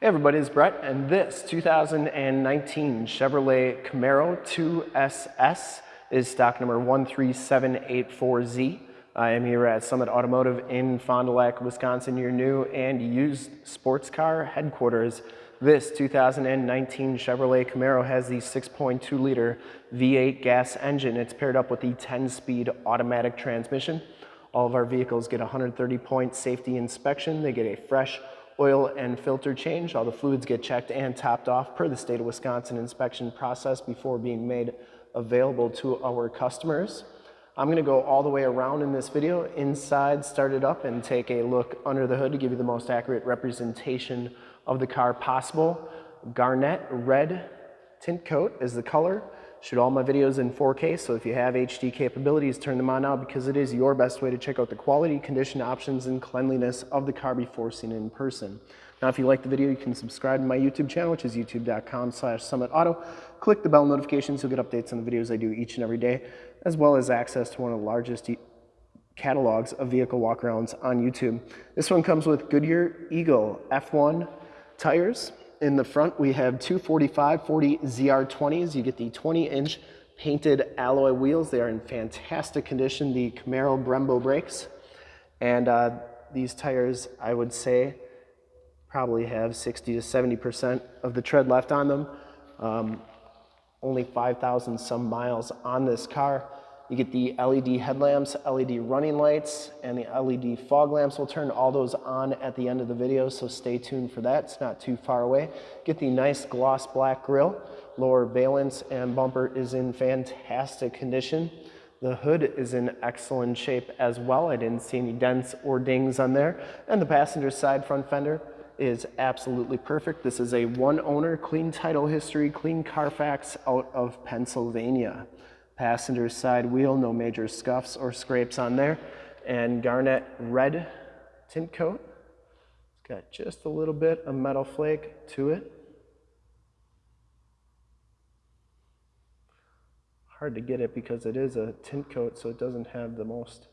Hey everybody, it's Brett, and this 2019 Chevrolet Camaro 2SS is stock number 13784Z. I am here at Summit Automotive in Fond du Lac, Wisconsin, your new and used sports car headquarters. This 2019 Chevrolet Camaro has the 6.2 liter V8 gas engine. It's paired up with the 10 speed automatic transmission. All of our vehicles get a 130 point safety inspection. They get a fresh oil and filter change. All the fluids get checked and topped off per the state of Wisconsin inspection process before being made available to our customers. I'm gonna go all the way around in this video, inside, start it up, and take a look under the hood to give you the most accurate representation of the car possible. Garnet red tint coat is the color. Shoot all my videos in 4K, so if you have HD capabilities, turn them on now because it is your best way to check out the quality, condition options, and cleanliness of the car before seeing in person. Now, if you like the video, you can subscribe to my YouTube channel, which is youtube.com slash summitauto. Click the bell notifications, you'll get updates on the videos I do each and every day, as well as access to one of the largest catalogs of vehicle walkarounds on YouTube. This one comes with Goodyear Eagle F1 tires. In the front, we have two 45-40 ZR20s. You get the 20-inch painted alloy wheels. They are in fantastic condition, the Camaro Brembo brakes. And uh, these tires, I would say, probably have 60 to 70% of the tread left on them. Um, only 5,000 some miles on this car. You get the LED headlamps, LED running lights, and the LED fog lamps. We'll turn all those on at the end of the video, so stay tuned for that. It's not too far away. Get the nice gloss black grille. Lower valence and bumper is in fantastic condition. The hood is in excellent shape as well. I didn't see any dents or dings on there. And the passenger side front fender is absolutely perfect. This is a one owner, clean title history, clean Carfax out of Pennsylvania passenger side wheel, no major scuffs or scrapes on there. And garnet red tint coat. It's got just a little bit of metal flake to it. Hard to get it because it is a tint coat, so it doesn't have the most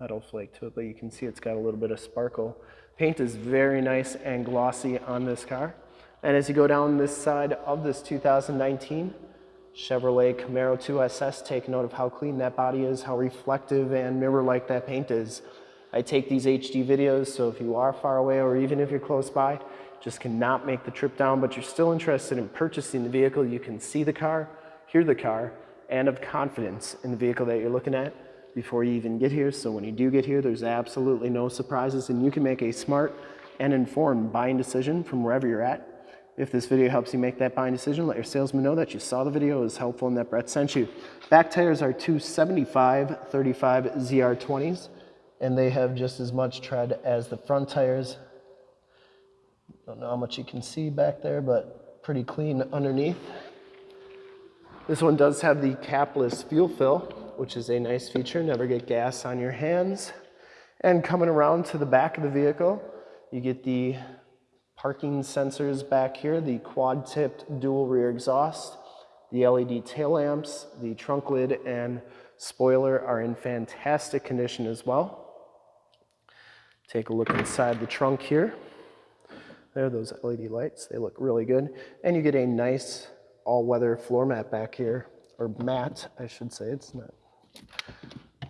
metal flake to it, but you can see it's got a little bit of sparkle. Paint is very nice and glossy on this car. And as you go down this side of this 2019, Chevrolet Camaro 2SS, take note of how clean that body is, how reflective and mirror-like that paint is. I take these HD videos, so if you are far away or even if you're close by, just cannot make the trip down, but you're still interested in purchasing the vehicle, you can see the car, hear the car, and have confidence in the vehicle that you're looking at before you even get here. So when you do get here, there's absolutely no surprises and you can make a smart and informed buying decision from wherever you're at if this video helps you make that buying decision, let your salesman know that you saw the video, is helpful, and that Brett sent you. Back tires are two 75 35 ZR20s, and they have just as much tread as the front tires. Don't know how much you can see back there, but pretty clean underneath. This one does have the capless fuel fill, which is a nice feature. Never get gas on your hands. And coming around to the back of the vehicle, you get the parking sensors back here, the quad-tipped dual rear exhaust, the LED tail lamps, the trunk lid and spoiler are in fantastic condition as well. Take a look inside the trunk here. There are those LED lights, they look really good. And you get a nice all-weather floor mat back here, or mat, I should say, it's not,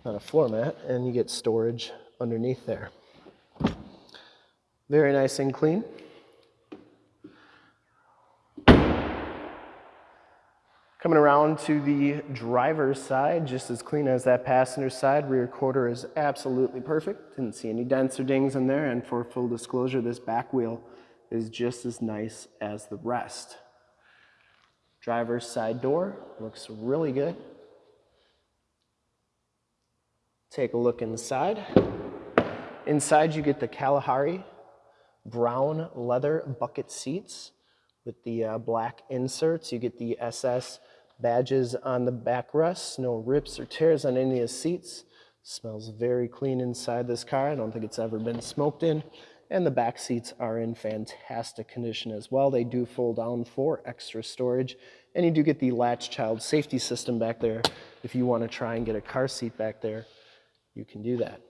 not a floor mat, and you get storage underneath there. Very nice and clean. Coming around to the driver's side, just as clean as that passenger side. Rear quarter is absolutely perfect. Didn't see any dents or dings in there. And for full disclosure, this back wheel is just as nice as the rest. Driver's side door looks really good. Take a look inside. Inside you get the Kalahari brown leather bucket seats with the uh, black inserts. You get the SS badges on the backrests, no rips or tears on any of the seats. Smells very clean inside this car. I don't think it's ever been smoked in. And the back seats are in fantastic condition as well. They do fold down for extra storage. And you do get the latch child safety system back there. If you want to try and get a car seat back there, you can do that.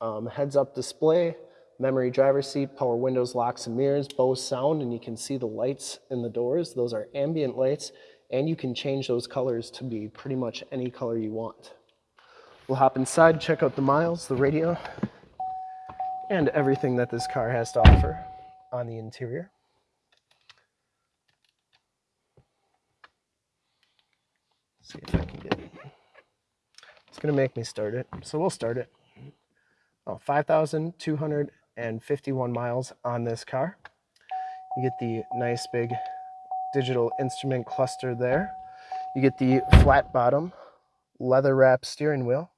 Um, heads up display, memory driver seat, power windows, locks and mirrors, Bose sound, and you can see the lights in the doors. Those are ambient lights, and you can change those colors to be pretty much any color you want. We'll hop inside, check out the miles, the radio, and everything that this car has to offer on the interior. Let's see if I can get it. It's gonna make me start it, so we'll start it. Oh, 5,251 miles on this car. You get the nice big digital instrument cluster there. You get the flat bottom leather wrap steering wheel.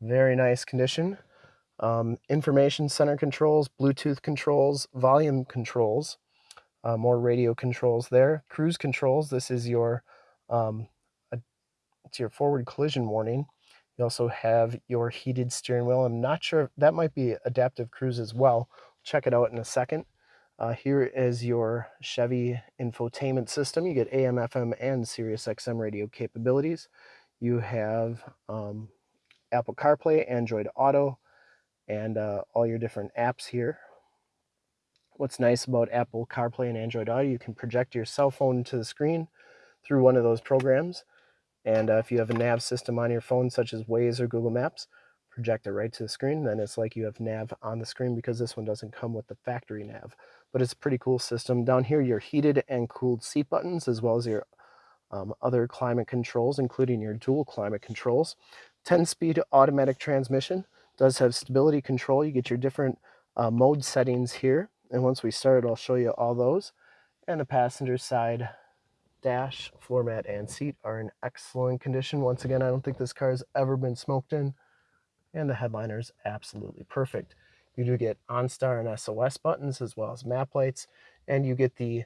Very nice condition. Um, information center controls, Bluetooth controls, volume controls, uh, more radio controls there. Cruise controls, this is your, um, a, it's your forward collision warning. You also have your heated steering wheel. I'm not sure, that might be adaptive cruise as well. Check it out in a second. Uh, here is your Chevy infotainment system. You get AM, FM, and Sirius XM radio capabilities. You have um, Apple CarPlay, Android Auto, and uh, all your different apps here. What's nice about Apple CarPlay and Android Auto, you can project your cell phone to the screen through one of those programs. And uh, if you have a nav system on your phone, such as Waze or Google Maps, project it right to the screen. Then it's like you have nav on the screen because this one doesn't come with the factory nav. But it's a pretty cool system. Down here, your heated and cooled seat buttons, as well as your um, other climate controls, including your dual climate controls. 10-speed automatic transmission does have stability control. You get your different uh, mode settings here. And once we start, I'll show you all those. And the passenger side dash, floor mat, and seat are in excellent condition. Once again, I don't think this car has ever been smoked in. And the headliner is absolutely perfect. You do get OnStar and SOS buttons as well as map lights. And you get the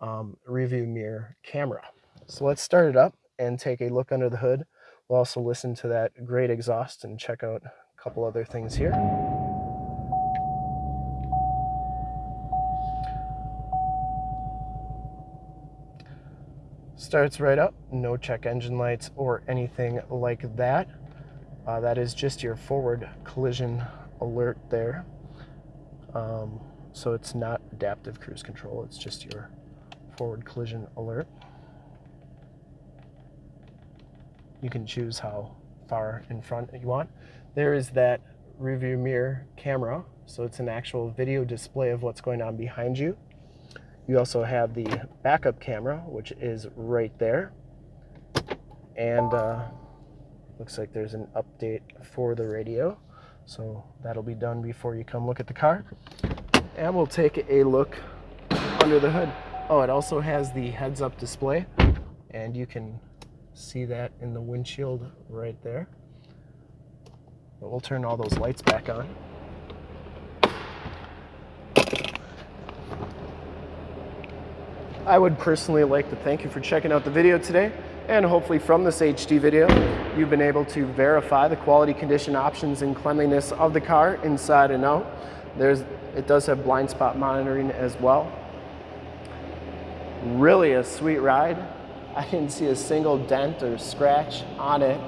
um, review mirror camera. So let's start it up and take a look under the hood. We'll also listen to that great exhaust and check out a couple other things here. Starts right up, no check engine lights or anything like that. Uh, that is just your forward collision alert there. Um, so it's not adaptive cruise control, it's just your forward collision alert. You can choose how far in front you want. There is that rearview mirror camera, so it's an actual video display of what's going on behind you. You also have the backup camera, which is right there. And uh, looks like there's an update for the radio. So that'll be done before you come look at the car. And we'll take a look under the hood. Oh, it also has the heads-up display, and you can see that in the windshield right there. But we'll turn all those lights back on. I would personally like to thank you for checking out the video today and hopefully from this HD video you've been able to verify the quality condition options and cleanliness of the car inside and out. There's, it does have blind spot monitoring as well. Really a sweet ride. I didn't see a single dent or scratch on it.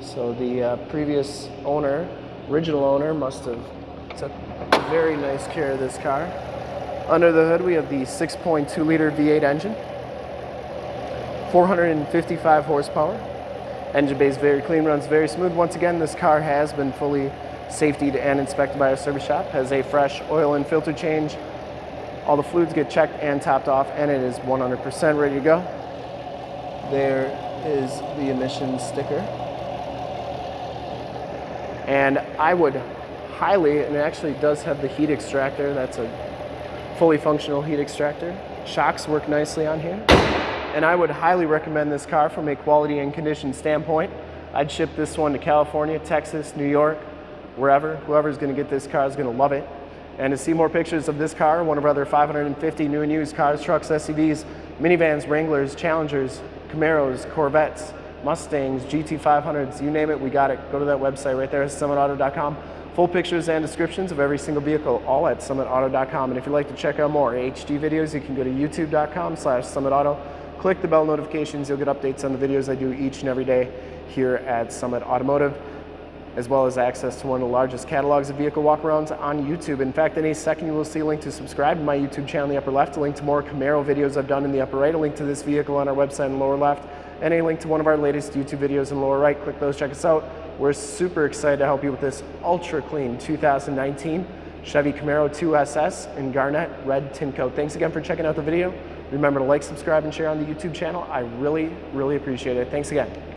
So the uh, previous owner, original owner, must have took very nice care of this car. Under the hood, we have the 6.2 liter V8 engine, 455 horsepower. Engine bay is very clean, runs very smooth. Once again, this car has been fully safetied and inspected by our service shop, has a fresh oil and filter change. All the fluids get checked and topped off, and it is 100% ready to go. There is the emissions sticker. And I would highly, and it actually does have the heat extractor, that's a fully functional heat extractor. Shocks work nicely on here. And I would highly recommend this car from a quality and condition standpoint. I'd ship this one to California, Texas, New York, wherever. Whoever's gonna get this car is gonna love it. And to see more pictures of this car, one of our other 550 new and used cars, trucks, SUVs, minivans, Wranglers, Challengers, Camaros, Corvettes, Mustangs, GT500s, you name it, we got it. Go to that website right there, summitauto.com. Full pictures and descriptions of every single vehicle, all at summitauto.com. And if you'd like to check out more HD videos, you can go to youtube.com slash summitauto. Click the bell notifications, you'll get updates on the videos I do each and every day here at Summit Automotive. as well as access to one of the largest catalogs of vehicle walkarounds on YouTube. In fact, in a second you will see a link to subscribe to my YouTube channel in the upper left, a link to more Camaro videos I've done in the upper right, a link to this vehicle on our website in the lower left, and a link to one of our latest YouTube videos in the lower right. Click those, check us out. We're super excited to help you with this ultra clean 2019 Chevy Camaro 2SS in Garnet Red Tint Coat. Thanks again for checking out the video. Remember to like, subscribe, and share on the YouTube channel. I really, really appreciate it. Thanks again.